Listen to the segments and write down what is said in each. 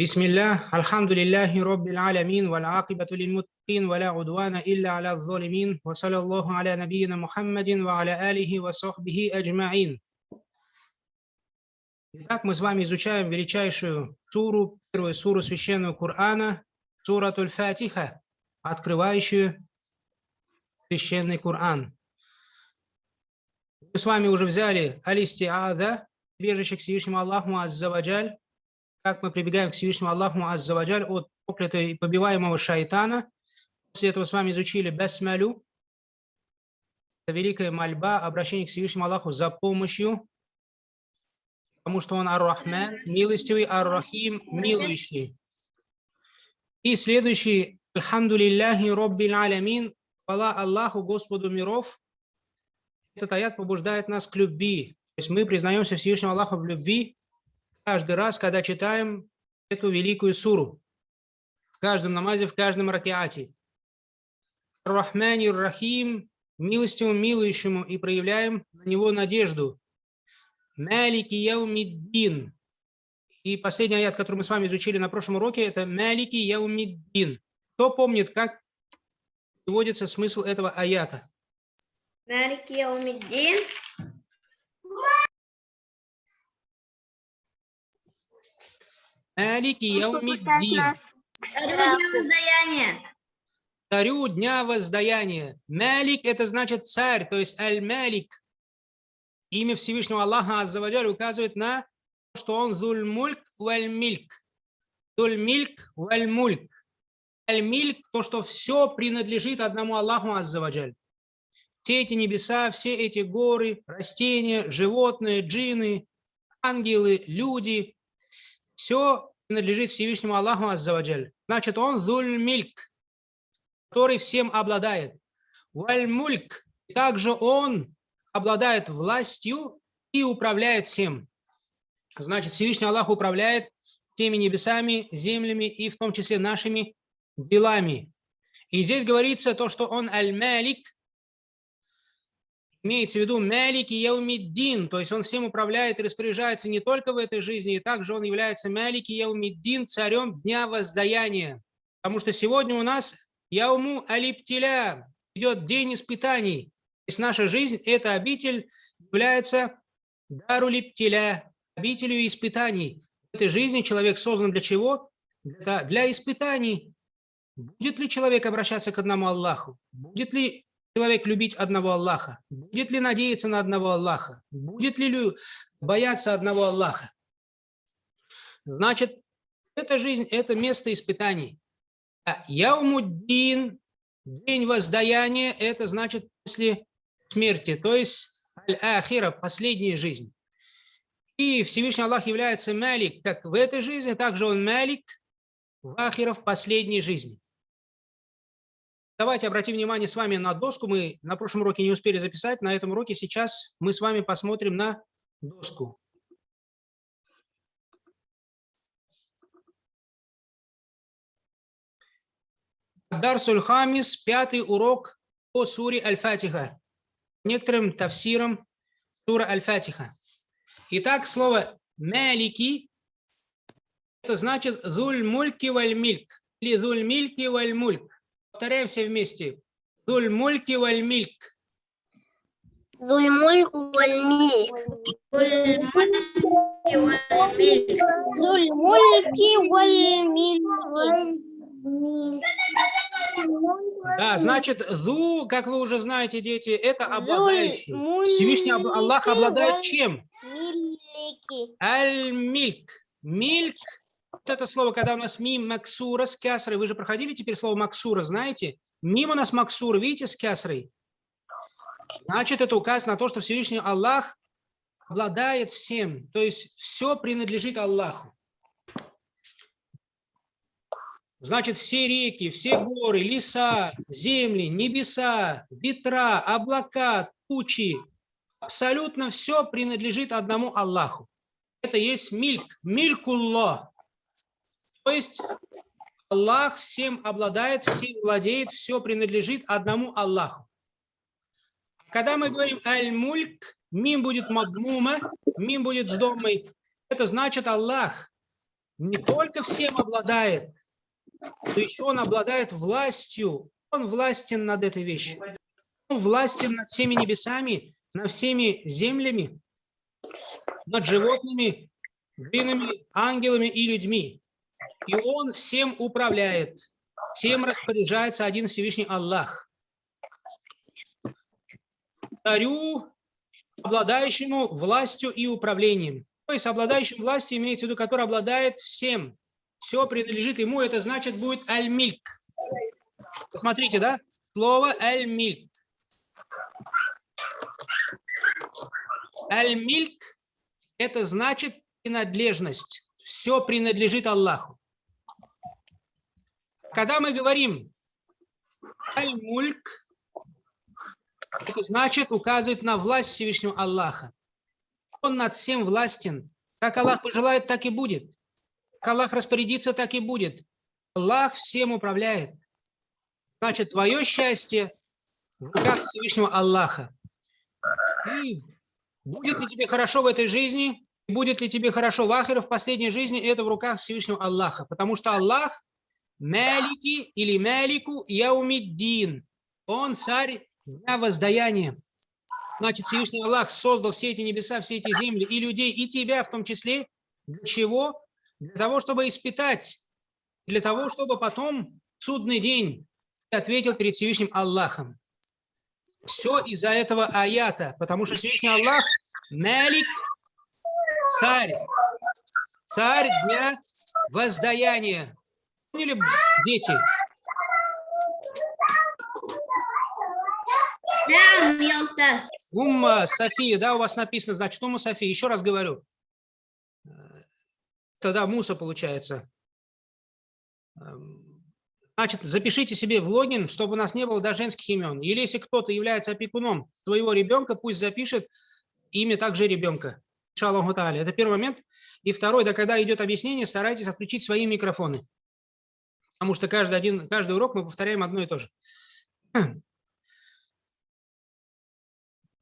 بسم الله الحمد لله رب العالمين والعاقبة للمتقين ولا عدوان إلا على الظالمين وصلى الله على نبينا محمد وعلى آله وصحبه أجمعين Итак, мы с вами изучаем величайшую суру, первую суру священного Корана, суратуль Фатиха, открывающую священный Коран. Мы с вами уже взяли алистиада, бежище к Всевышнему Аллаху Аззаваджаль, как мы прибегаем к Всевышнему Аллаху Аззаваджаль от проклятого и побиваемого шайтана. После этого с вами изучили Бесмалю, это великая мольба, обращение к Всевышнему Аллаху за помощью, потому что Он Ар-Рахман, милостивый, Ар-Рахим, милующий. И следующий, Альхамду лилляхи Роббил Алямин, хвала Аллаху, Господу миров. Этот аят побуждает нас к любви. То есть мы признаемся Всевышнему Аллаху в любви, каждый раз, когда читаем эту великую суру. В каждом намазе, в каждом ракиате. Рахмани Рахим, милостивому, милующему, и проявляем на него надежду. Малики Яумиддин. И последний аят, который мы с вами изучили на прошлом уроке, это Малики Яумиддин. Кто помнит, как приводится смысл этого аята? Малики Яумиддин. Малики Яумиддин. Царю дня воздаяния. Малик – это значит царь, то есть Аль-Малик. Имя Всевышнего Аллаха Аззаваджаль указывает на то, что он Зуль-Мульк Валь-Мильк. Зуль-Мильк Валь-Мульк. Аль-Мильк – то, что все принадлежит одному Аллаху Аззаваджаль. Все эти небеса, все эти горы, растения, животные, джины, ангелы, люди – все принадлежит Всевышнему Аллаху Аззаваджаль. Значит, он зуль-мильк, который всем обладает. Валь-мульк, также он обладает властью и управляет всем. Значит, Всевышний Аллах управляет теми небесами, землями и в том числе нашими делами. И здесь говорится то, что он аль-малик, имеется в виду Малики Яумиддин, то есть он всем управляет и распоряжается не только в этой жизни, и также он является Малики Яумиддин, царем Дня Воздаяния. Потому что сегодня у нас Яуму Алиптиля, идет день испытаний. То есть наша жизнь, эта обитель является Дару Липтиля, обителью испытаний. В этой жизни человек создан для чего? Для, для испытаний. Будет ли человек обращаться к одному Аллаху? Будет ли человек любить одного Аллаха? Будет ли надеяться на одного Аллаха? Будет ли бояться одного Аллаха? Значит, эта жизнь – это место испытаний. А Яумуддин, день воздаяния – это значит после смерти, то есть аль-ахира, последняя жизнь. И Всевышний Аллах является Малик как в этой жизни, также он Малик в ахира в последней жизни. Давайте обратим внимание с вами на доску. Мы на прошлом уроке не успели записать. На этом уроке сейчас мы с вами посмотрим на доску. Дар Сульхамис, пятый урок по суре Аль-Фатиха. Некоторым тавсиром сура Аль-Фатиха. Итак, слово «малики» это значит «зуль мульки валь мильк» или «зуль мильки валь мульк». Повторяем все вместе. Дуль мульки валь мильк. Дуль мульк валь мильк. Дуль мульки валь мильк. Да, значит, зу, как вы уже знаете, дети, это обладающий. Всевышний Аллах обладает чем? Аль-мильк. Мильк вот это слово, когда у нас мим максура с кясрой, вы же проходили теперь слово максура, знаете? Мим у нас максура, видите, с кясрой. Значит, это указ на то, что Всевышний Аллах обладает всем, то есть все принадлежит Аллаху. Значит, все реки, все горы, леса, земли, небеса, ветра, облака, тучи, абсолютно все принадлежит одному Аллаху. Это есть мильк, милькуллах. То есть Аллах всем обладает, всем владеет, все принадлежит одному Аллаху. Когда мы говорим аль-мульк, мим будет мадмума, мим будет с домой, это значит Аллах не только всем обладает, но еще он обладает властью. Он властен над этой вещью. Он властен над всеми небесами, над всеми землями, над животными, длинными ангелами и людьми. И он всем управляет, всем распоряжается один Всевышний Аллах. Царю, обладающему властью и управлением. То есть обладающим властью имеется в виду, который обладает всем. Все принадлежит ему, это значит будет аль-мильк. Посмотрите, да? Слово аль-мильк. Аль-мильк – это значит принадлежность. Все принадлежит Аллаху. Когда мы говорим аль-мульк, это значит указывает на власть Всевышнего Аллаха. Он над всем властен. Как Аллах пожелает, так и будет. Как Аллах распорядится, так и будет. Аллах всем управляет. Значит, твое счастье в руках Всевышнего Аллаха. И будет ли тебе хорошо в этой жизни, будет ли тебе хорошо в Ахире, в последней жизни, это в руках Всевышнего Аллаха. Потому что Аллах Малики или Малику Яумиддин. Он царь дня воздаяния. Значит, Всевышний Аллах создал все эти небеса, все эти земли и людей, и тебя в том числе. Для чего? Для того, чтобы испытать. Для того, чтобы потом судный день ответил перед Всевышним Аллахом. Все из-за этого аята, потому что Всевышний Аллах Малик, царь, царь дня воздаяния. Поняли, дети? Да, устал. Умма София, да, у вас написано, значит, Умма София. Еще раз говорю. Тогда Муса получается. Эм, Значит, запишите себе в логин, чтобы у нас не было даже женских имен. Или если кто-то является опекуном своего ребенка, пусть запишет имя также ребенка. Шалаху Тааля. Это первый момент. И второй, да, когда идет объяснение, старайтесь отключить свои микрофоны. Потому что каждый, один, каждый урок мы повторяем одно и то же.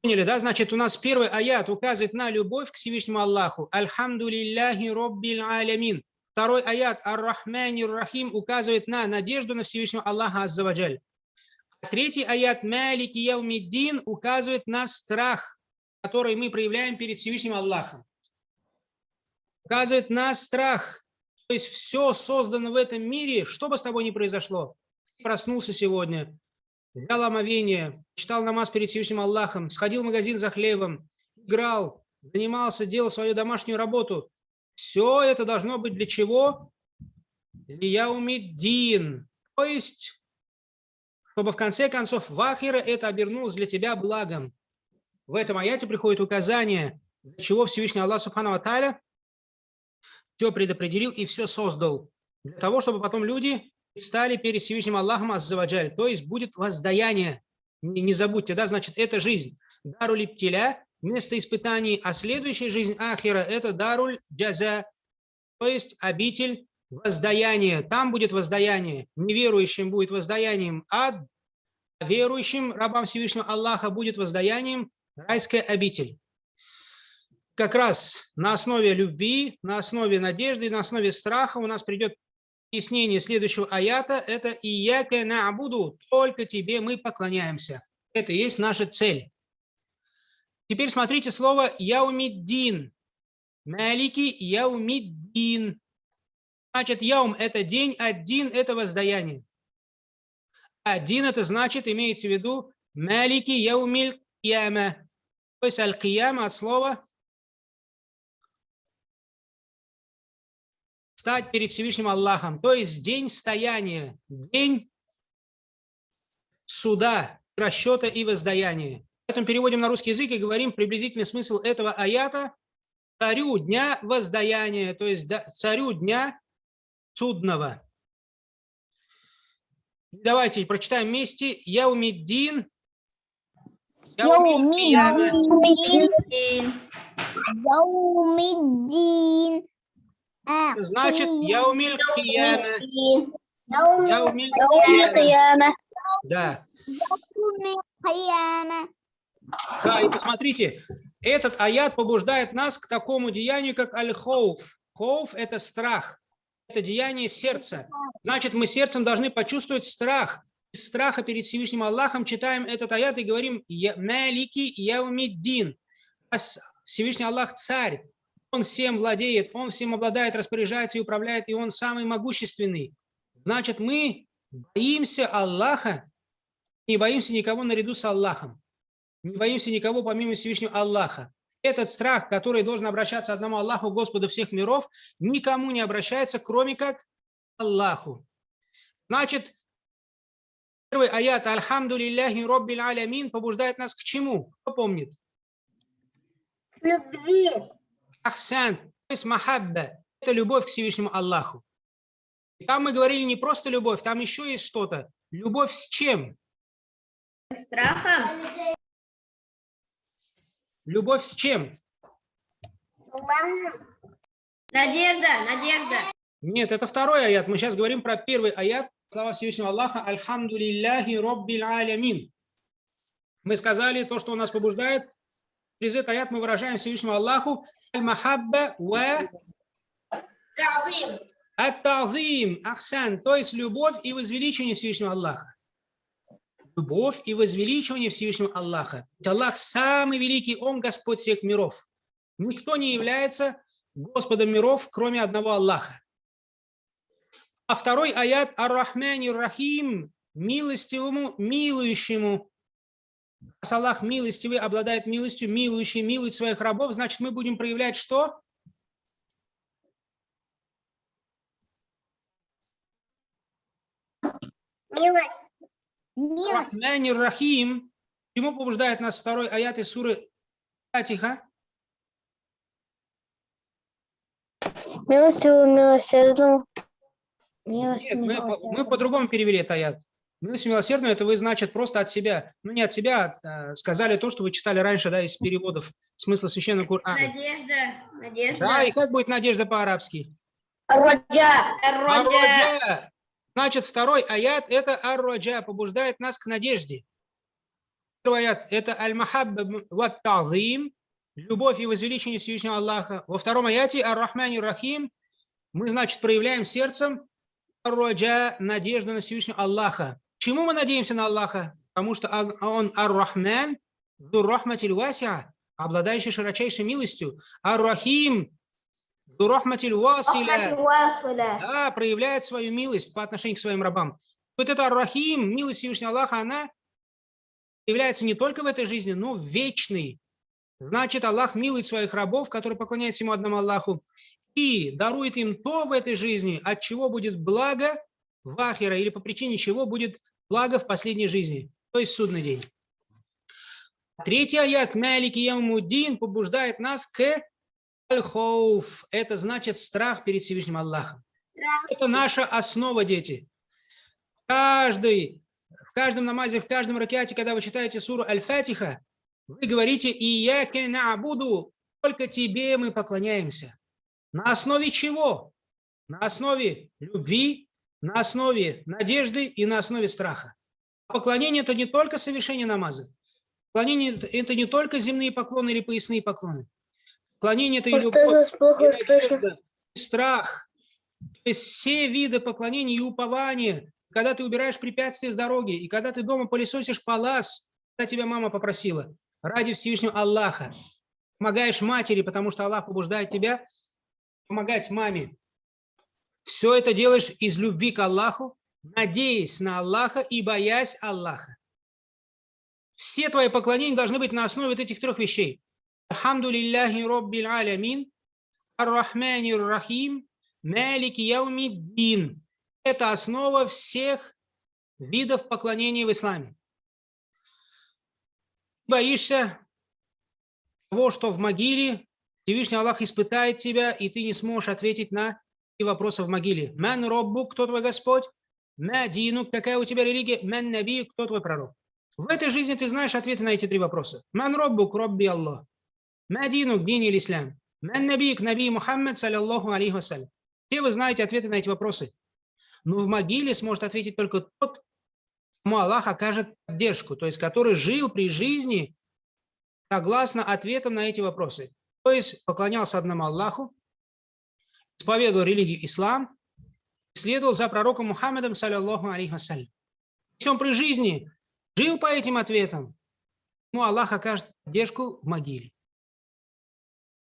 Поняли, да? Значит, у нас первый аят указывает на любовь к Всевышнему Аллаху. Альхамду лилляхи роббил алямин. Второй аят Ар-Рахмани Рахим указывает на надежду на Всевышнего Аллаха Аззаваджаль. Третий аят Малики Яумиддин указывает на страх, который мы проявляем перед Всевышним Аллахом. Указывает на страх. То есть все создано в этом мире, что бы с тобой ни произошло. Проснулся сегодня, взял омовение, читал намаз перед Всевышним Аллахом, сходил в магазин за хлебом, играл, занимался, делал свою домашнюю работу. Все это должно быть для чего? Лияумиддин. То есть, чтобы в конце концов в Ахира это обернулось для тебя благом. В этом аяте приходит указание, для чего Всевышний Аллах Субхану Аталя все предопределил и все создал. Для того, чтобы потом люди стали перед Всевышним Аллахом Аззаваджаль. То есть будет воздаяние. Не, не забудьте, да, значит, это жизнь. Дару липтиля, место испытаний, а следующая жизнь Ахира – это даруль джаза, то есть обитель воздаяния. Там будет воздаяние. Неверующим будет воздаянием ад, а верующим рабам Всевышнего Аллаха будет воздаянием райская обитель. Как раз на основе любви, на основе надежды, на основе страха у нас придет объяснение следующего аята. Это «Ияка на'буду» – «Только тебе мы поклоняемся». Это и есть наша цель. Теперь смотрите слово «яумиддин». Малики яумиддин. Значит, яум – это день, один – это воздаяние. Один – это значит, имеется в виду, малики яумиль кияма. То есть аль-кияма от слова стать перед Всевышним Аллахом. То есть день стояния, день суда, расчета и воздаяния. Поэтому переводим на русский язык и говорим приблизительный смысл этого аята царю дня воздаяния, то есть царю дня судного. Давайте прочитаем вместе. Яумиддин. Яумиддин. Значит, яумиль кияма. Яумиль кияма. Да. Да, и посмотрите, этот аят побуждает нас к такому деянию, как аль-хоуф. Хоуф – это страх. это деяние сердца. Значит, мы сердцем должны почувствовать страх. Из страха перед Всевышним Аллахом читаем этот аят и говорим «Я- «Малики яумиддин». Всевышний Аллах царь, он всем владеет, он всем обладает, распоряжается и управляет, и он самый могущественный. Значит, мы боимся Аллаха, не боимся никого наряду с Аллахом. Не боимся никого помимо Всевышнего Аллаха. Этот страх, который должен обращаться одному Аллаху, Господу всех миров, никому не обращается, кроме как Аллаху. Значит, первый аят «Альхамду лилляхи роббил алямин» побуждает нас к чему? Кто помнит? Любви. Ахсан, то есть махабба, это любовь к Всевышнему Аллаху. И там мы говорили не просто любовь, там еще есть что-то. Любовь с чем? Страхом. Любовь с чем? Надежда, надежда. Нет, это второй аят. Мы сейчас говорим про первый аят. Слава Всевышнего Аллаха. Альхамду лилляхи роббил алямин. Мы сказали то, что у нас побуждает. Через этот аят мы выражаем Всевышнему Аллаху аль-махабба ва ат-тазим, ахсан, то есть любовь и возвеличивание Всевышнего Аллаха. Любовь и возвеличивание Всевышнего Аллаха. Ведь Аллах самый великий, Он Господь всех миров. Никто не является Господом миров, кроме одного Аллаха. А второй аят Ар-Рахмани Рахим, милостивому, милующему. Раз Аллах милостивый, обладает милостью, милующий, милует своих рабов, значит, мы будем проявлять что? Милость. Милость. Рахмани Рахим. Чему побуждает нас второй аят из суры Фатиха? Милостивым, милосердным. Нет, мы, по- мы по-другому перевели этот аят. Милость милосердную, это вы, значит, просто от себя, ну не от себя, а, сказали то, что вы читали раньше, да, из переводов смысла священного Корана. Надежда. Надежда. Да, и как будет надежда по-арабски? Роджа. Ар-Раджа. Значит, второй аят – это ар-раджа, побуждает нас к надежде. Первый аят – это аль-махабба ват тазим, любовь и возвеличение Всевышнего Аллаха. Во втором аяте ар-рахмани рахим мы, значит, проявляем сердцем ар-раджа, надежду на Всевышнего Аллаха. Чему мы надеемся на Аллаха? Потому что он- ар-рахман, дур-рахматиль васиа, обладающий широчайшей милостью. Ар-рахим, дур-рахматиль василя. Да, проявляет свою милость по отношению к своим рабам. Вот это Ар-Рахим, милость Всевышнего Аллаха, она является не только в этой жизни, но вечной. Значит, Аллах милует своих рабов, которые поклоняются ему одному Аллаху, и дарует им то в этой жизни, от чего будет благо в Ахира, или по причине чего будет благо в последней жизни, то есть судный день. Третий аят Малики Ямудин побуждает нас к аль-хоуф. Это значит страх перед Всевышним Аллахом. Это наша основа, дети. Каждый, в каждом намазе, в каждом ракете, когда вы читаете суру Аль-Фатиха, вы говорите «Ияке на'буду», только тебе мы поклоняемся. На основе чего? На основе любви, на основе надежды и на основе страха. Поклонение – это не только совершение намаза. Поклонение – это не только земные поклоны или поясные поклоны. Поклонение – это и любовь, и надежда, и страх. То есть все виды поклонения и упования, когда ты убираешь препятствия с дороги, и когда ты дома пылесосишь палас, когда тебя мама попросила, ради Всевышнего Аллаха, помогаешь матери, потому что Аллах побуждает тебя помогать маме. Все это делаешь из любви к Аллаху, надеясь на Аллаха и боясь Аллаха. Все твои поклонения должны быть на основе вот этих трех вещей. Алхамду лилляхи роббил алямин, ар-рахмани рахим, малики яумиддин. Это основа всех видов поклонения в исламе. Боишься того, что в могиле Всевышний Аллах испытает тебя, и ты не сможешь ответить на и вопросы в могиле. Ман роббу, кто твой Господь? Ма дину, какая у тебя религия? Ман наби, кто твой пророк? В этой жизни ты знаешь ответы на эти три вопроса. Ман роббук, робби Аллах. Ма дину, дин или ислам. Ман набик, наби Мухаммад, саллиллаху алейхи вассалям. Все вы знаете ответы на эти вопросы. Но в могиле сможет ответить только тот, кому Аллах окажет поддержку, то есть который жил при жизни согласно ответам на эти вопросы. То есть поклонялся одному Аллаху, исповедовал религию ислам, следовал за пророком Мухаммедом, саллиллаху алейхи вассалям. Если он при жизни жил по этим ответам, ему Аллах окажет поддержку в могиле.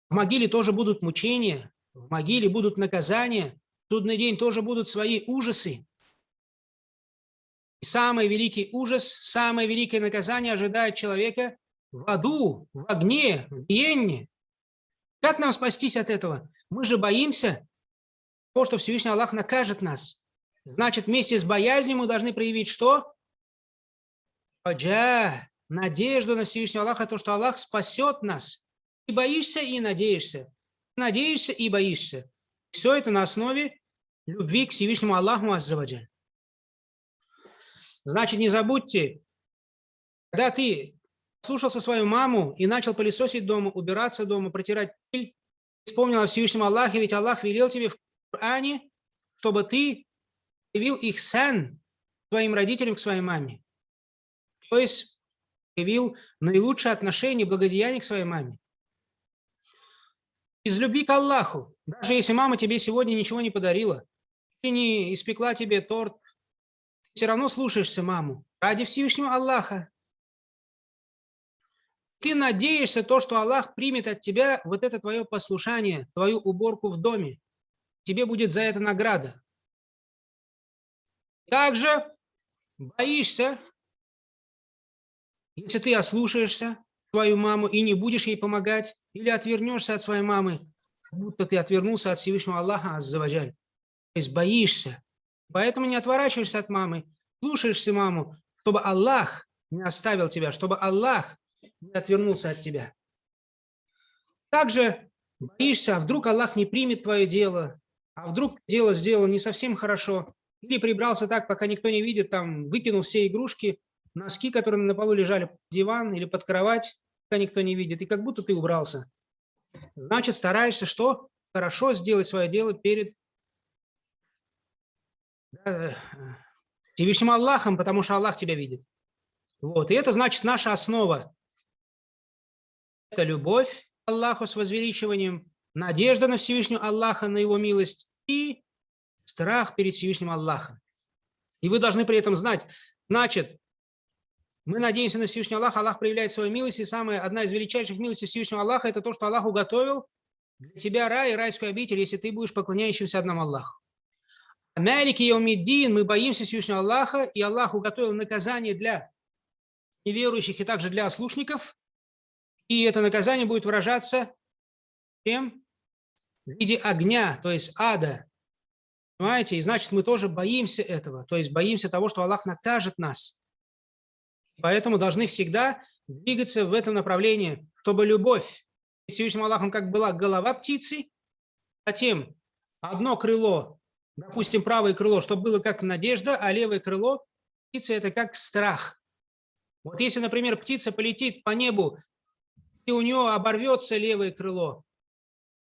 В могиле тоже будут мучения, в могиле будут наказания, в судный день тоже будут свои ужасы. И самый великий ужас, самое великое наказание ожидает человека в аду, в огне, в гиенне. Как нам спастись от этого? Мы же боимся того, что Всевышний Аллах накажет нас. Значит, вместе с боязнью мы должны проявить что? Раджа, надежду на Всевышнего Аллаха, то, что Аллах спасет нас. И боишься, и надеешься. Надеешься и боишься. Все это на основе любви к Всевышнему Аллаху Аззаваджаль. Значит, не забудьте, когда ты слушался свою маму и начал пылесосить дома, убираться дома, протирать пыль, вспомнил о Всевышнем Аллахе, ведь Аллах велел тебе в Коране, чтобы ты явил их сан своим родителям к своей маме. То есть явил наилучшее отношение, благодеяние к своей маме. Из любви к Аллаху, даже если мама тебе сегодня ничего не подарила, или не испекла тебе торт, все равно слушаешься маму ради Всевышнего Аллаха. Ты надеешься то, что Аллах примет от тебя вот это твое послушание, твою уборку в доме. Тебе будет за это награда. Также боишься, если ты ослушаешься свою маму и не будешь ей помогать, или отвернешься от своей мамы, будто ты отвернулся от Всевышнего Аллаха Аззаваджаль. То есть боишься. Поэтому не отворачиваешься от мамы, слушаешься маму, чтобы Аллах не оставил тебя, чтобы Аллах не отвернулся от тебя. Также боишься, а вдруг Аллах не примет твое дело, а вдруг дело сделал не совсем хорошо, или прибрался так, пока никто не видит, там выкинул все игрушки, носки, которые на полу лежали под диван или под кровать, пока никто не видит, и как будто ты убрался. Значит, стараешься что? Хорошо сделать свое дело перед да, Всевышним Аллахом, потому что Аллах тебя видит. Вот. И это значит наша основа. Это любовь к Аллаху с возвеличиванием, надежда на Всевышнего Аллаха, на Его милость и страх перед Всевышним Аллахом. И вы должны при этом знать, значит, мы надеемся на Всевышнего Аллаха, Аллах проявляет свою милость, и самая, одна из величайших милостей Всевышнего Аллаха – это то, что Аллах уготовил для тебя рай и райскую обитель, если ты будешь поклоняющимся одному Аллаху. Малики Йомиддин, мы боимся Всевышнего Аллаха, и Аллах уготовил наказание для неверующих и также для ослушников, и это наказание будет выражаться тем в виде огня, то есть ада. Понимаете? И значит, мы тоже боимся этого, то есть боимся того, что Аллах накажет нас. Поэтому должны всегда двигаться в этом направлении, чтобы любовь к Аллахом как была голова птицы, затем одно крыло, допустим, правое крыло, чтобы было как надежда, а левое крыло птицы – это как страх. Вот если, например, птица полетит по небу, у нее оборвется левое крыло,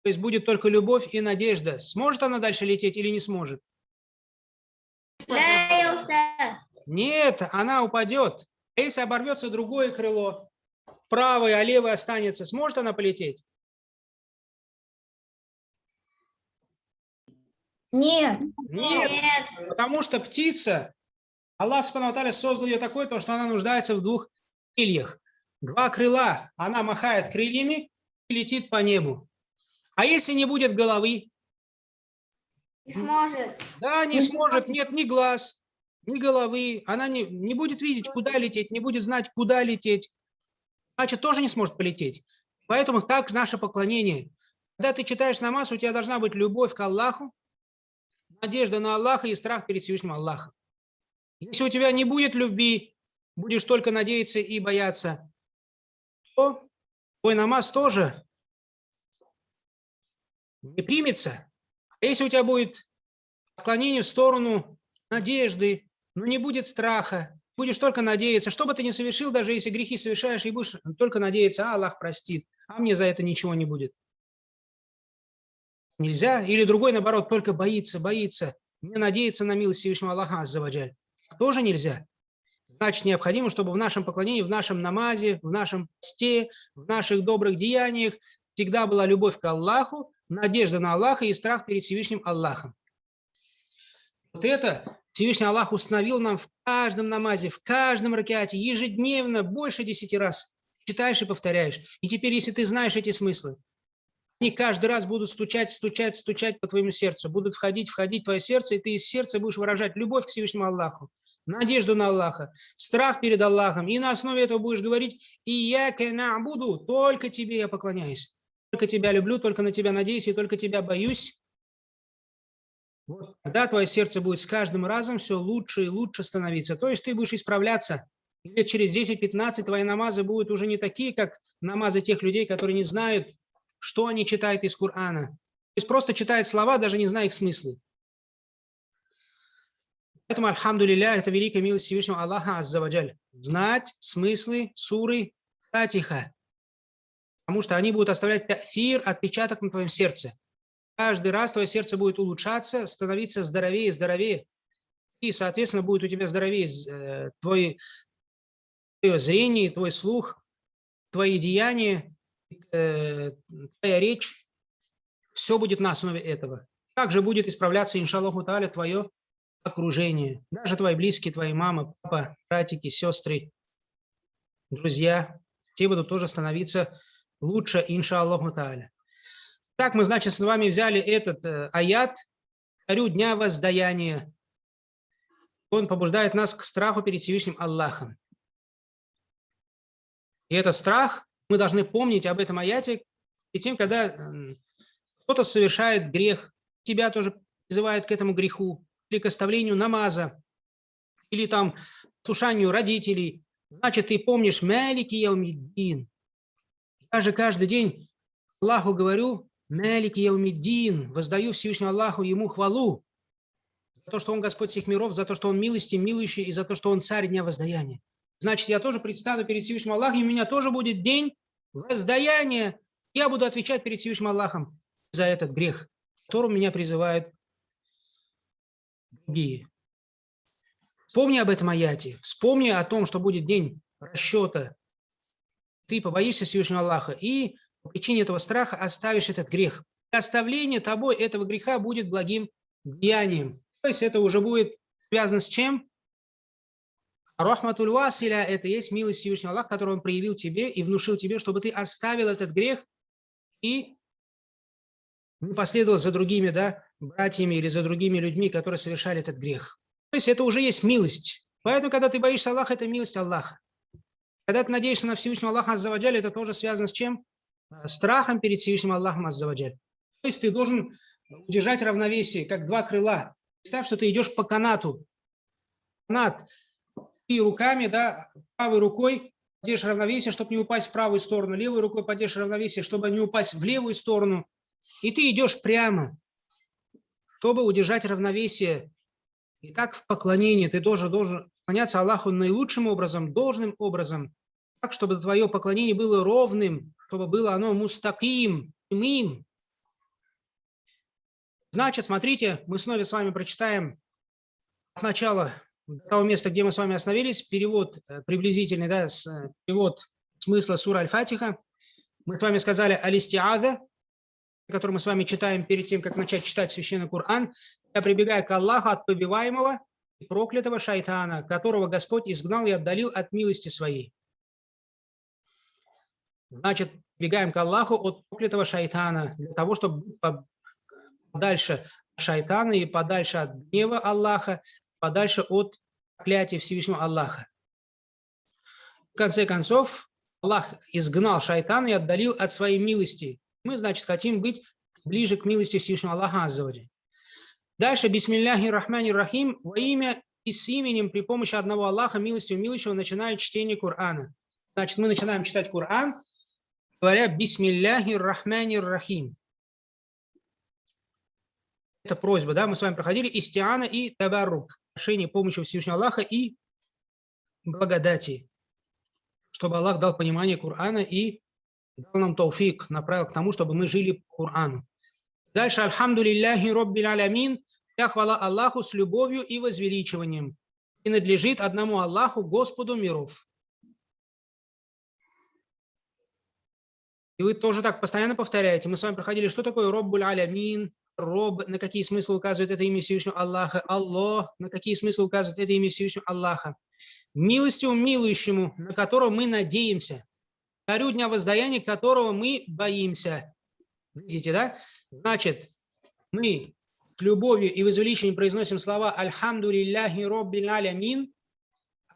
то есть будет только любовь и надежда, сможет она дальше лететь или не сможет? Нет, она упадет. А если оборвется другое крыло, правое, а левое останется, сможет она полететь? Нет. Нет, Нет. потому что птица, Аллах Субхану создал ее такой, то, что она нуждается в двух крыльях. Два крыла, она махает крыльями и летит по небу. А если не будет головы? Не сможет. Да, не сможет, нет ни глаз, ни головы, она не, не будет видеть, куда лететь, не будет знать, куда лететь, значит, тоже не сможет полететь. Поэтому так наше поклонение. Когда ты читаешь намаз, у тебя должна быть любовь к Аллаху, надежда на Аллаха и страх перед Всевышним Аллахом. Если у тебя не будет любви, будешь только надеяться и бояться, твой намаз тоже не примется. А если у тебя будет отклонение в сторону надежды, но не будет страха, будешь только надеяться, что бы ты ни совершил, даже если грехи совершаешь, и будешь только надеяться, а Аллах простит, а мне за это ничего не будет. Нельзя. Или другой, наоборот, только боится, боится, не надеется на милость Всевышнего Аллаха Аззаваджаль. Тоже нельзя. Значит, необходимо, чтобы в нашем поклонении, в нашем намазе, в нашем посте, в наших добрых деяниях всегда была любовь к Аллаху, надежда на Аллаха и страх перед Всевышним Аллахом. Вот это Всевышний Аллах установил нам в каждом намазе, в каждом ракете, ежедневно, больше десяти раз. Читаешь и повторяешь. И теперь, если ты знаешь эти смыслы, они каждый раз будут стучать, стучать, стучать по твоему сердцу, будут входить, входить в твое сердце, и ты из сердца будешь выражать любовь к Всевышнему Аллаху, надежду на Аллаха, страх перед Аллахом, и на основе этого будешь говорить, и я буду, только тебе я поклоняюсь, только тебя люблю, только на тебя надеюсь, и только тебя боюсь. Вот тогда твое сердце будет с каждым разом все лучше и лучше становиться. То есть ты будешь исправляться. И через 10-15 твои намазы будут уже не такие, как намазы тех людей, которые не знают, что они читают из Корана. То есть просто читают слова, даже не зная их смысла. Поэтому, альхамдулилля, это великая милость Всевышнего Аллаха Аззаваджаль. Знать смыслы суры Фатиха. Потому что они будут оставлять тафир, отпечаток на твоем сердце. Каждый раз твое сердце будет улучшаться, становиться здоровее и здоровее. И, соответственно, будет у тебя здоровее э, твой, твое зрение, твой слух, твои деяния, Э, твоя речь, все будет на основе этого. Также будет исправляться, иншаллаху та'аля, твое окружение. Даже твои близкие, твои мама, папа, братики, сестры, друзья, те будут тоже становиться лучше, иншаллаху та'аля. Так мы, значит, с вами взяли этот э, аят, царю дня воздаяния. Он побуждает нас к страху перед Всевышним Аллахом. И этот страх мы должны помнить об этом аяте и тем, когда кто-то совершает грех, тебя тоже призывает к этому греху, или к оставлению намаза, или там слушанию родителей, значит, ты помнишь Малики Яумиддин. Я же каждый день Аллаху говорю, Малики Яумиддин, воздаю Всевышнему Аллаху ему хвалу за то, что он Господь всех миров, за то, что он милости, милующий, и за то, что он царь дня воздаяния. Значит, я тоже предстану перед Всевышним Аллахом, и у меня тоже будет день воздаяния. Я буду отвечать перед Всевышним Аллахом за этот грех, которым меня призывают другие. Вспомни об этом аяте, вспомни о том, что будет день расчета. Ты побоишься Всевышнего Аллаха и по причине этого страха оставишь этот грех. И оставление тобой этого греха будет благим деянием. То есть это уже будет связано с чем? Рахматуль Василя – это есть милость Всевышнего Аллаха, которую Он проявил тебе и внушил тебе, чтобы ты оставил этот грех и последовал за другими да, братьями или за другими людьми, которые совершали этот грех. То есть это уже есть милость. Поэтому, когда ты боишься Аллаха, это милость Аллаха. Когда ты надеешься на Всевышнего Аллаха Аззаваджаль, это тоже связано с чем? Страхом перед Всевышним Аллахом Аззаваджаль. То есть ты должен удержать равновесие, как два крыла. Представь, что ты идешь по канату. Канат и руками, да, правой рукой поддержишь равновесие, чтобы не упасть в правую сторону, левой рукой поддержишь равновесие, чтобы не упасть в левую сторону. И ты идешь прямо, чтобы удержать равновесие. И так в поклонении ты тоже должен поклоняться Аллаху наилучшим образом, должным образом, так, чтобы твое поклонение было ровным, чтобы было оно мустаким, прямым. Значит, смотрите, мы снова с вами прочитаем от начала того места, где мы с вами остановились, перевод э, приблизительный, да, с, э, перевод смысла сура Аль-Фатиха. Мы с вами сказали «Алистиада», который мы с вами читаем перед тем, как начать читать Священный Коран. Я прибегаю к Аллаху от побиваемого и проклятого шайтана, которого Господь изгнал и отдалил от милости своей. Значит, прибегаем к Аллаху от проклятого шайтана, для того, чтобы подальше шайтана и подальше от гнева Аллаха, подальше от проклятия Всевышнего Аллаха. В конце концов, Аллах изгнал шайтана и отдалил от своей милости. Мы, значит, хотим быть ближе к милости Всевышнего Аллаха Аззаваджи. Дальше, бисмилляхи рахмани рахим, во имя и с именем при помощи одного Аллаха, милостью милующего, начинает чтение Корана. Значит, мы начинаем читать Коран, говоря бисмилляхи рахмани рахим. Это просьба, да, мы с вами проходили истиана и табарук, прошение помощи Всевышнего Аллаха и благодати, чтобы Аллах дал понимание Корана и дал нам тауфик, направил к тому, чтобы мы жили по Корану. Дальше, альхамду лилляхи роббил алямин, вся хвала Аллаху с любовью и возвеличиванием. И надлежит одному Аллаху, Господу миров. И вы тоже так постоянно повторяете. Мы с вами проходили, что такое роббуль алямин, Роб, на какие смыслы указывает это имя Всевышнего Аллаха, Аллах, на какие смыслы указывает это имя Всевышнего Аллаха, милостью милующему, на которого мы надеемся, царю дня воздаяния, которого мы боимся. Видите, да? Значит, мы с любовью и возвеличением произносим слова «Альхамду лилляхи роббил алямин»,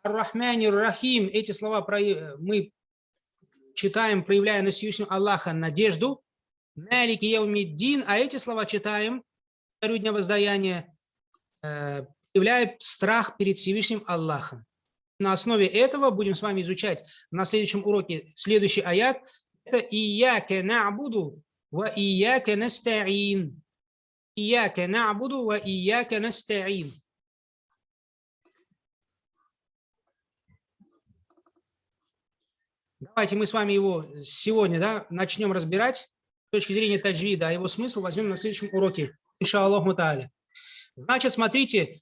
«Ар-Рахмани Рахим». Эти слова мы читаем, проявляя на Всевышнего Аллаха надежду, Малики Яумиддин, а эти слова читаем, царю дня воздаяния, э, проявляя страх перед Всевышним Аллахом. На основе этого будем с вами изучать на следующем уроке следующий аят. Это «Ияке на'буду ва ияке наста'ин». «Ияке на'буду ва ияке наста'ин». Давайте мы с вами его сегодня да, начнем разбирать с точки зрения таджвида, а его смысл возьмем на следующем уроке. Иншаллаху та'аля. Значит, смотрите,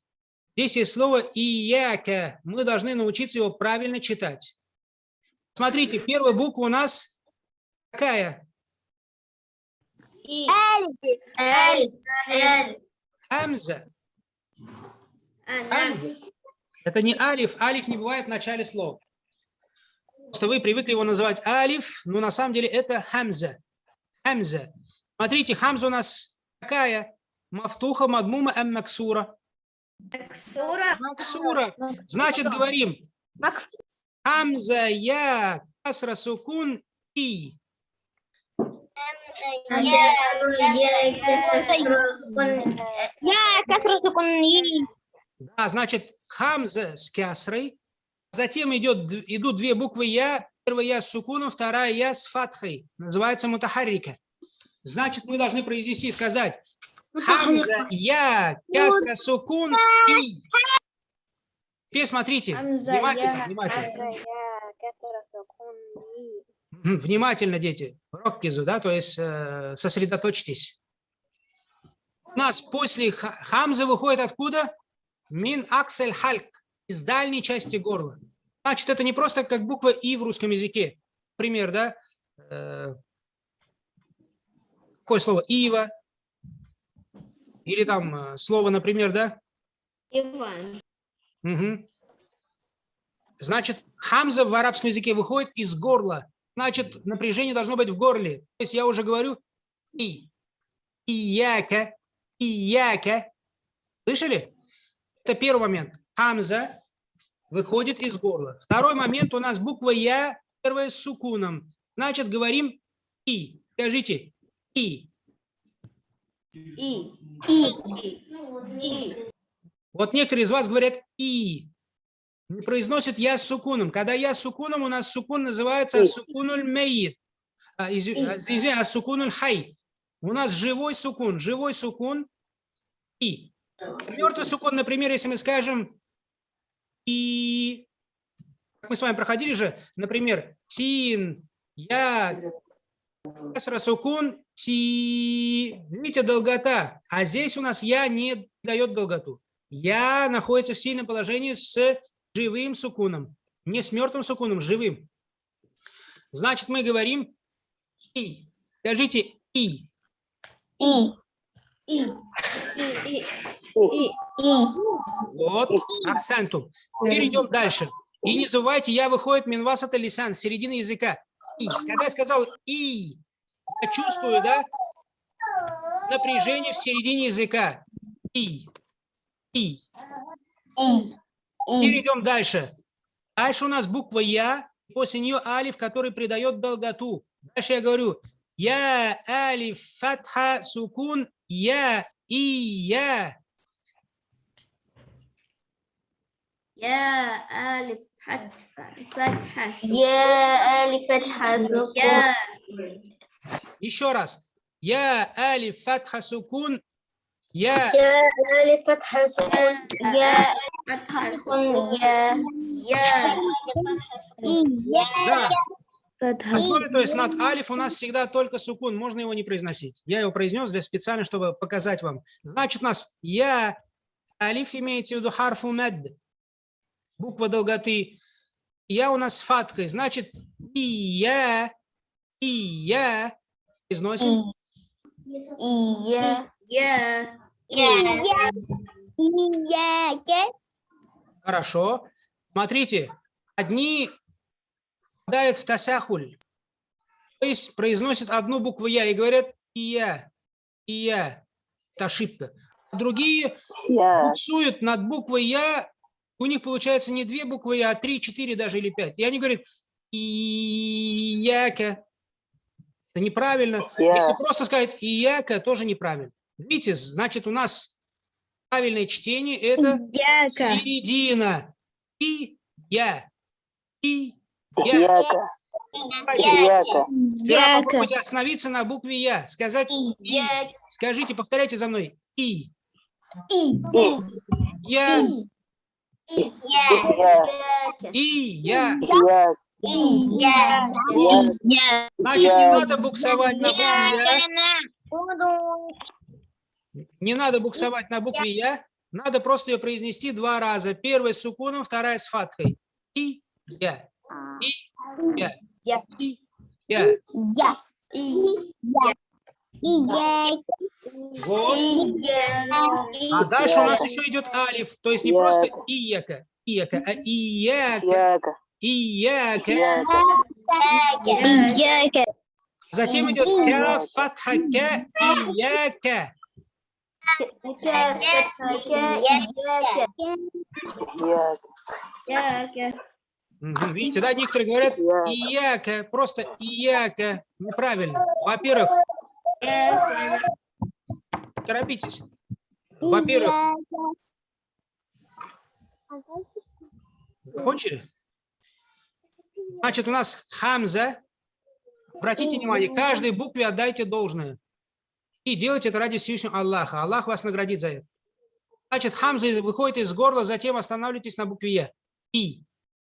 здесь есть слово «ияка». Мы должны научиться его правильно читать. Смотрите, первая буква у нас какая? И. Эль. Эль. Хамза. А, Хамза. Это не алиф. Алиф не бывает в начале слова. Просто вы привыкли его называть алиф, но на самом деле это хамза. Хамза. Смотрите, хамза у нас какая? Мафтуха, мадмума, ам максура. Максура. Максура. Значит, говорим, хамза, я, касра, сукун, и. Я касра сукун и. Да, значит, хамза с кясрой. Затем идет, идут две буквы я. Первая я с сукуном, вторая я с фатхой. Называется мутахаррика. Значит, мы должны произнести и сказать хамза, я, кясра, сукун, и. Теперь смотрите, Хамза, внимательно, я, внимательно. Внимательно, дети. Роккизу, да, то есть э, сосредоточьтесь. У нас после ха- хамзы выходит откуда? Мин аксель хальк, из дальней части горла. Значит, это не просто как буква И в русском языке. Пример, да? Э, Какое слово? Ива. Или там э, слово, например, да? Иван. Мгм. Значит, хамза в арабском языке выходит из горла. Значит, напряжение должно быть в горле. То есть я уже говорю и. Ияка. Ияка. Слышали? Это первый момент. Хамза выходит из горла. Второй момент у нас буква Я, первая с сукуном. Значит, говорим и. Скажите и. И. И. И. Вот некоторые из вас говорят «и», не произносят «я» с сукуном. Когда «я» с сукуном, у нас сукун называется сукунуль мейит. А, изв- а, извини, а сукунуль хай. У нас живой сукун. Живой сукун «и». Мертвый сукун, например, если мы скажем «и», как мы с вами проходили же, например, «син», «я», Касра сукун, ти. Видите, долгота. А здесь у нас я не дает долготу. Я находится в сильном положении с живым сукуном. Не с мертвым сукуном, с живым. Значит, мы говорим и. Скажите и. И. И. И. И. И. Вот. Ахсантум. Теперь идем дальше. И не забывайте, я выходит минвас это лисан, с середины языка. И. Когда я сказал и, я чувствую, да, напряжение в середине языка. И. И. И. Перейдем дальше. Дальше у нас буква Я, после нее алиф, который придает долготу. Дальше я говорю Я алиф фатха сукун Я и Я. Я алиф фатха. Я алиф фатха сукун. Еще раз. Я алиф фатха сукун. Я алиф фатха сукун. Я фатха сукун. Я. Я. Да. Поскольку, то есть над алиф у нас всегда только сукун, можно его не произносить. Я его произнес для специально, чтобы показать вам. Значит, у нас я алиф имеете в виду харфу мед, буква долготы. Я у нас с фаткой, значит, и я и я, произносим. Ия. Я. Ияке. Хорошо. Смотрите, одни попадают в тасахуль, то есть произносят одну букву «я» и говорят «ия», «ия». Это ошибка. А другие буксуют над буквой «я», у них получается не две буквы «я», а три, четыре даже или пять. И они говорят «ияка». Это неправильно. Я. Если просто сказать «ияка», тоже неправильно. Видите, значит, у нас правильное чтение – это Яка. середина. И я. И я. Яка. Яка. Яка. попробуйте остановиться на букве Я. Сказать И. Скажите, повторяйте за мной. И. Я. Я. И. Я. Я. Я. Значит, не Я. надо буксовать на букве Я. Не надо буксовать на букве Я. Надо просто ее произнести два раза. Первая с сукуном, вторая с фаткой. И. Я. И. Я. Я. И. Я. Вот. А дальше у нас еще идет алиф, то есть не Я. просто ияка, ияка, а ияка, Яка. ияка. Яка. Затем идет ка, фатха, ка, ияка. Видите, да, некоторые говорят ияка, просто ияка. Неправильно. Во-первых, торопитесь. Во-первых, закончили? Значит, у нас хамза. Обратите внимание, каждой букве отдайте должное. И делайте это ради Всевышнего Аллаха. Аллах вас наградит за это. Значит, хамза выходит из горла, затем останавливайтесь на букве Я. И.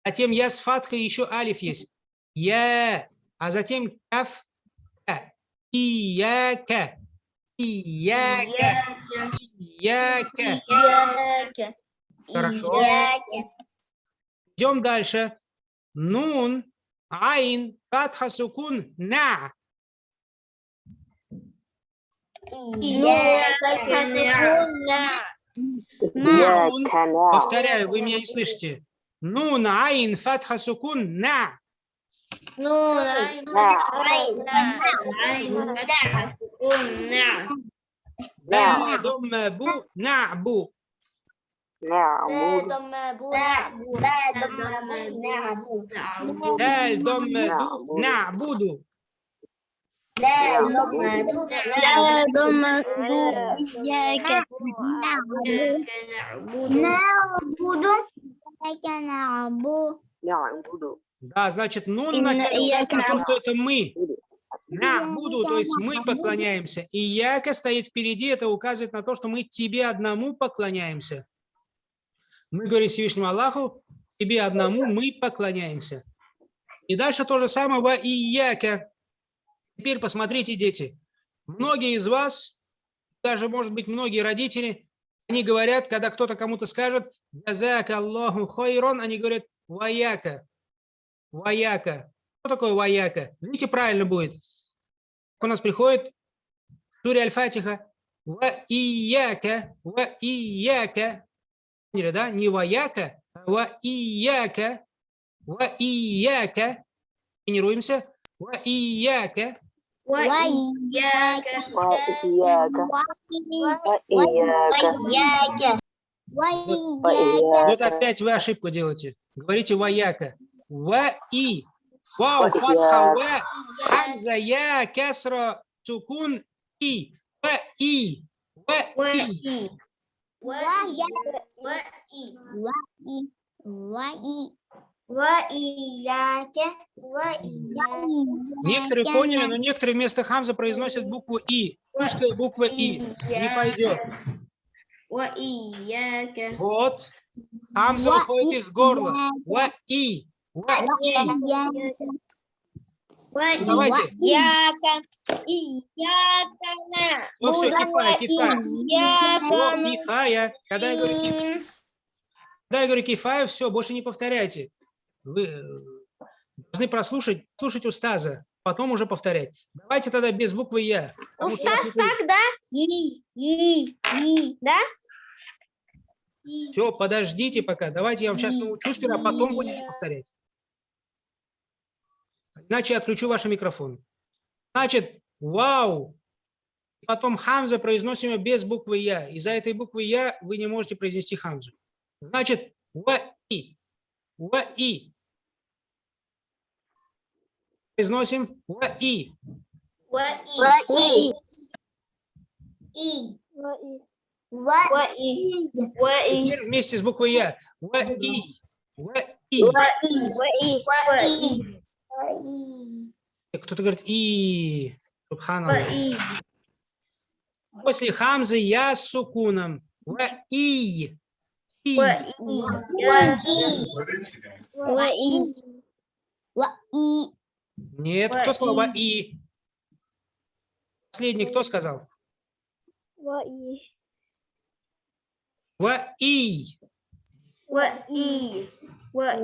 Затем Я с фатхой, еще алиф есть. Я. А затем каф. Ка. Ияка. Ияка. Ияка. Хорошо. Идем дальше. Нун, айн, фатха, сукун, на. Нун. Яка. На. Повторяю, вы меня не слышите. Нун, айн, фатха, сукун, на. На. Ба, дом, бу, на, бу. Нa'буду. Даль, дом, ду, на, буду. Нa'буду. Да, значит, нун указано на то, набу. что это мы. На, буду, то есть мы поклоняемся. И яка стоит впереди, это указывает на то, что мы тебе одному поклоняемся. Мы говорим Всевышнему Аллаху, тебе одному мы поклоняемся. И дальше то же самое во ияка. Теперь посмотрите, дети. Многие из вас, даже, может быть, многие родители, они говорят, когда кто-то кому-то скажет «Джазака Аллаху хайрон», они говорят «Ваяка». Ваяка. Что такое ваяка? Видите, правильно будет. У нас приходит Сури Аль-Фатиха. Ва ияка, ва ияка. Поняли, да? Не ваяка, а ва ияка, ва ияка. Тренируемся. Ва ияка. Ва ияка. Ва ияка. Ва Вот ияка. опять вы ошибку делаете. Говорите ваяка. Ва и. Вау, Ва фатха, ва, хамза, я, кесра, сукун, и. Ва и. Ва и. Некоторые поняли, но некоторые вместо хамза произносят букву и. Русская буква и. Не пойдет. Вот. Хамза выходит из горла. Ва и. Ва и. Давайте. Ну все, кифая, кифая. Все, кифая. Когда я говорю кифая, когда я говорю кифая, все, больше не повторяйте. Вы э, должны прослушать, слушать устаза. потом уже повторять. Давайте тогда без буквы Я. смотрю- так, да? И, и, и, да? Все, подождите пока. Давайте я вам сейчас научу сперва, а потом будете повторять. Иначе я отключу ваш микрофон. Значит, вау. Потом хамза произносим без буквы Я. Из-за этой буквы Я вы не можете произнести хамзу. Значит, ва-и. Ва-и. Произносим ва-и. Ва-и. Ва-и. Ва-и. Теперь вместе с буквой Я. Ва-и. Ва-и. Ва-и. Кто-то говорит и. После хамзы я с сукуном. Ва и. И. Нет, кто сказал ва и? Последний кто сказал? Ва-и. И. Ва-и. Ва-и. Ва-и.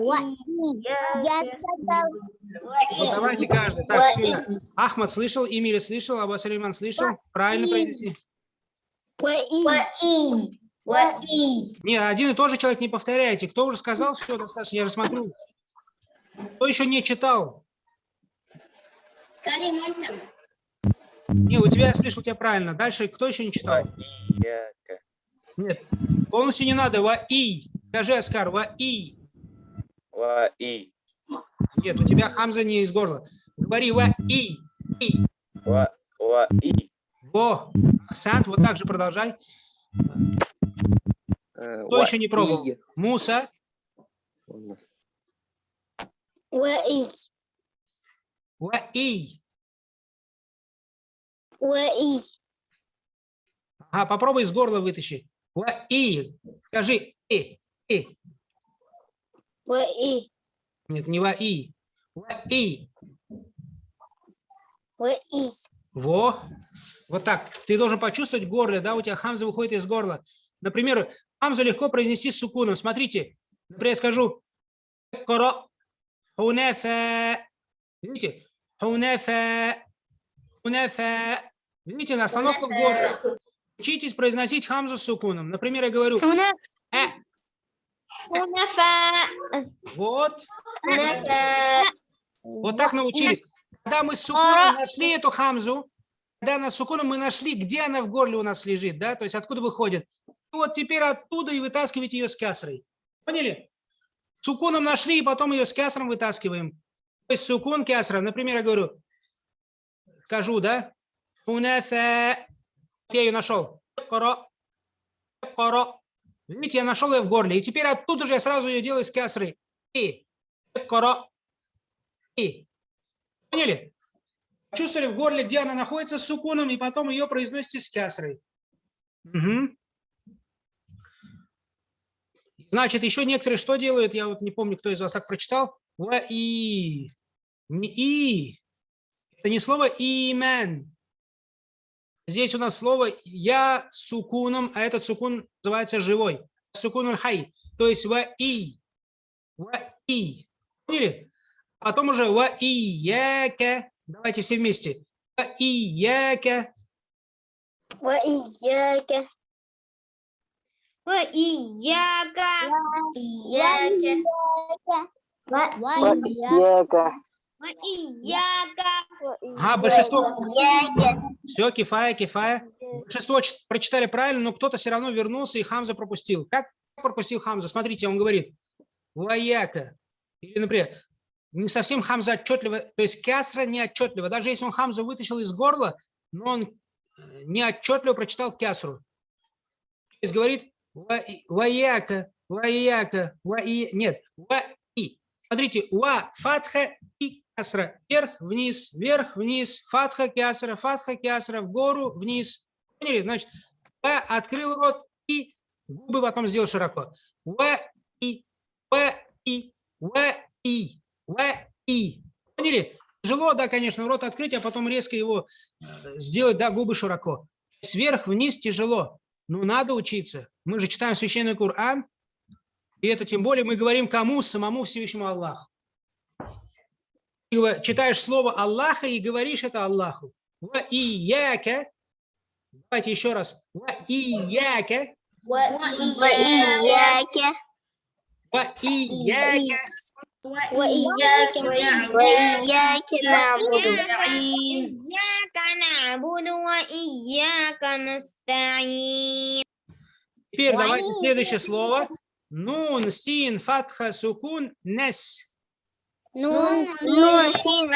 Ну, давайте каждый. Так. Ахмад слышал, Эмиль слышал, Абу Салиман слышал. Правильно произнеси. Ва-и. Ва-и. Ва-и. Не, один и тот же человек не повторяйте. Кто уже сказал, все, достаточно, я рассмотрю. Кто еще не читал? Не, у тебя я слышал тебя правильно. Дальше кто еще не читал? Нет, полностью не надо. Ва и. Скажи, Аскар, ва и. Ва и. Нет, у тебя хамза не из горла. Говори ва и. И. Ва ва и. Во. Сант, вот так же продолжай. Э, Кто ва еще не пробовал? и. Муса. Ва-и. Ва и. Ва-и. Ага, попробуй из горла вытащи. Ва и. Скажи и. И. Ва-и. Нет, не ва и. Ва и. Ва-и. Во. Вот так. Ты должен почувствовать горло, да, у тебя хамза выходит из горла. Например, хамзу легко произнести с сукуном. Смотрите, например, я скажу коро, хунафа. Видите? Хунафа, хунафа. Видите, на остановка в горле. Учитесь произносить хамзу с сукуном. Например, я говорю, э. Вот, вот так научились. Когда мы с сукуном нашли эту хамзу, когда на сукуном мы нашли, где она в горле у нас лежит, да, то есть откуда выходит. И вот теперь оттуда и вытаскиваете ее с кясрой. Поняли? Сукуном нашли, и потом ее с кясром вытаскиваем. То есть сукун кясра. Например, я говорю, скажу, да? Хунафа. Я ее нашел. Коро. Коро. Видите, я нашел ее в горле. И теперь оттуда же я сразу ее делаю с кясрой. И. Коро. И. Поняли? Чувствовали в горле, где она находится с сукуном, и потом ее произносите с кясрой. Мгм. Значит, еще некоторые что делают? Я вот не помню, кто из вас так прочитал. Ва и. Не и. Это не слово имен. Здесь у нас слово я с сукуном, а этот сукун называется живой. Сукун хай. То есть ва и. Ва и. Поняли? Потом уже ва и яка. Давайте все вместе. Ва и яка. Ва-ияка. Ва-ияка. Ияка. Ва-яка. Ва-ияка. Ага, большинство. Все, кифая, кифая. Большинство прочитали правильно, но кто-то все равно вернулся и Хамза пропустил. Как пропустил Хамза? Смотрите, он говорит, вояка. Или, например, не совсем Хамза отчетливо, то есть кясра не отчетливо. Даже если он Хамзу вытащил из горла, но он э, не отчетливо прочитал кясру. То есть говорит «ва- вояка, вояка, вои... Нет, ва-и. Смотрите, ва, фатха и кясра. Вверх, вниз, вверх, вниз, фатха, кясра, фатха, кясра, в гору, вниз. Поняли? Значит, ва открыл рот и губы потом сделал широко. Ва и, ва и, ва и, ва и. Поняли? Тяжело, да, конечно, рот открыть, а потом резко его э, сделать, да, губы широко. Сверх вниз тяжело, но надо учиться. Мы же читаем священный Коран, и это тем более мы говорим кому? Самому Всевышнему Аллаху Ты гова- читаешь слово Аллаха и говоришь это Аллаху. Ва ияка. Давайте еще раз. Ва ияка. وإياك Ва ияка. وإياك وإياك نعبد إياك نعبد وإياك نستعين Теперь давайте следующее слово. Нун, син, фатха, сукун, нес. نون نون. سين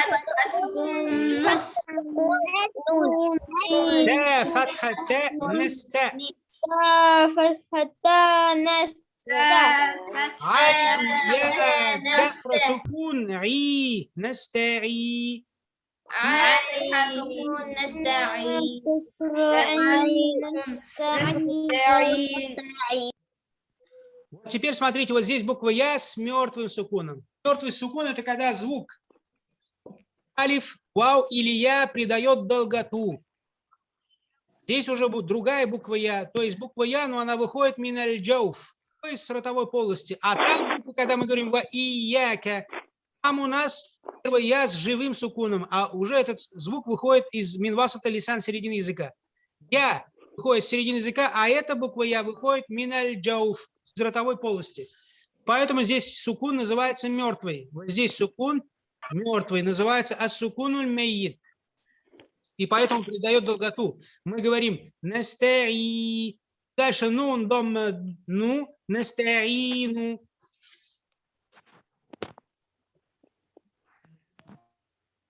تاء فتحة تاء نستاء تاء فتحة تاء نستاء عين يا كسر سكون عي نستعي عين سكون نستعي نستعين теперь смотрите, вот здесь буква Я с мертвым сукуном. Мертвый сукун – это когда звук алиф, вау или Я придает долготу. Здесь уже будет другая буква Я, то есть буква Я, но она выходит миналь джауф, то есть с ротовой полости. А там буква, когда мы говорим ва ияка, там у нас первый Я с живым сукуном, а уже этот звук выходит из минвасата лисан середины языка. Я выходит с середины языка, а эта буква Я выходит миналь джауф, из ротовой полости. Поэтому здесь сукун называется мертвый. Вот здесь сукун мертвый называется асукунуль мейит. И поэтому придает долготу. Мы говорим настаи. Дальше нун, дом, э, ну, настаину.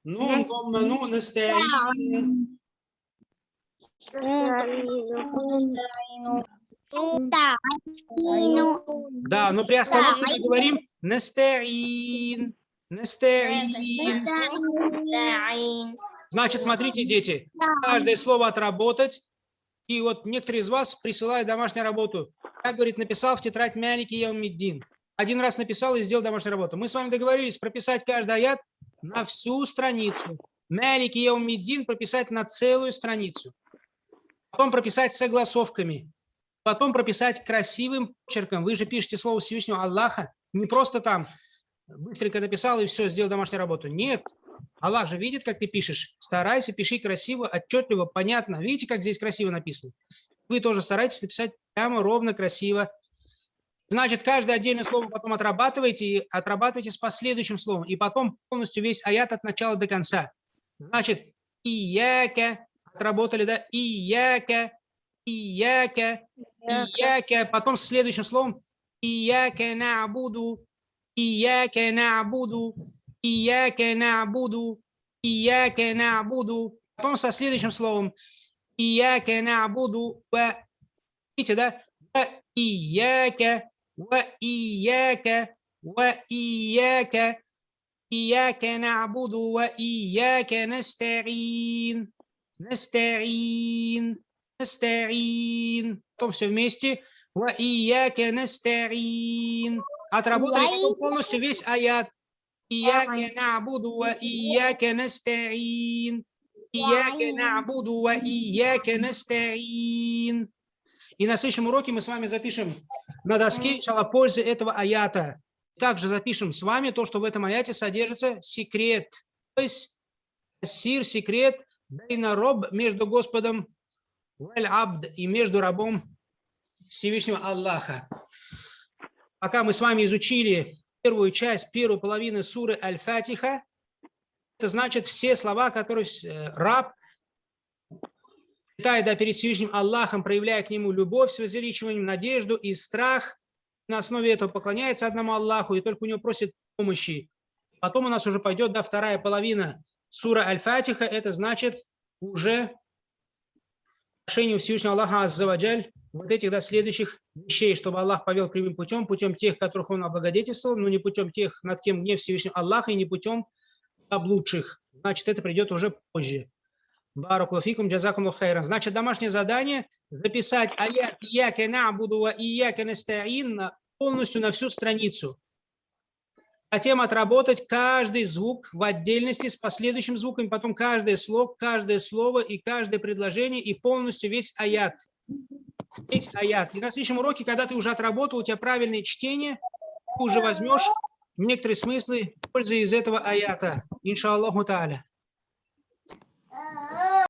Нун, дом, ну, настаину. Да, но при остановке мы говорим настаин. Настаин. Значит, смотрите, дети, каждое слово отработать. И вот некоторые из вас присылают домашнюю работу. Я, говорит, написал в тетрадь Мялики Яумиддин. Один раз написал и сделал домашнюю работу. Мы с вами договорились прописать каждый аят на всю страницу. Мялики Яумиддин прописать на целую страницу. Потом прописать согласовками. Потом прописать красивым почерком. Вы же пишете слово Всевышнего Аллаха. Не просто там быстренько написал и все, сделал домашнюю работу. Нет. Аллах же видит, как ты пишешь. Старайся, пиши красиво, отчетливо, понятно. Видите, как здесь красиво написано? Вы тоже старайтесь написать прямо, ровно, красиво. Значит, каждое отдельное слово потом отрабатывайте и отрабатывайте с последующим словом. И потом полностью весь аят от начала до конца. Значит, ияка, отработали, да? Ияка, ияка, ияка. Потом с следующим словом ияка набуду, ияка набуду, ияка набуду, ияка набуду. Потом со следующим словом ияка набуду, ва. Видите, да? Ва ияка, ва ияка, ва ияка. إياك نعبد وإياك نستعين نستعين нестарин. Потом все вместе. Ва ияке нестарин. Отработали потом полностью весь аят. Ияке набуду ва ияке нестарин. Ияке набуду ва ияке нестарин. И на следующем уроке мы с вами запишем на доске начало пользы этого аята. Также запишем с вами то, что в этом аяте содержится секрет. То есть сир, секрет, бейна роб между Господом и между рабом Всевышнего Аллаха. Пока мы с вами изучили первую часть, первую половину суры Аль-Фатиха, это значит все слова, которые э, раб читает да, перед Всевышним Аллахом, проявляя к нему любовь с возвеличиванием, надежду и страх – на основе этого поклоняется одному Аллаху и только у него просит помощи. Потом у нас уже пойдет да, вторая половина сура Аль-Фатиха, это значит уже прошение Всевышнего Аллаха Аззаваджаль вот этих да, следующих вещей, чтобы Аллах повел прямым путем, путем тех, которых Он облагодетельствовал, но не путем тех, над кем гнев Всевышнего Аллаха, и не путем облудших. Значит, это придет уже позже. Баракулафикум, джазакум хайран. Значит, домашнее задание – записать аят «Ияка набуду ва ияка настаин» полностью на всю страницу. Затем отработать каждый звук в отдельности с последующим звуком, потом каждый слог, каждое слово и каждое предложение, и полностью весь аят. Весь аят. И на следующем уроке, когда ты уже отработал, у тебя правильное чтение, ты уже возьмешь некоторые смыслы, пользы из этого аята, иншаллаху та'аля.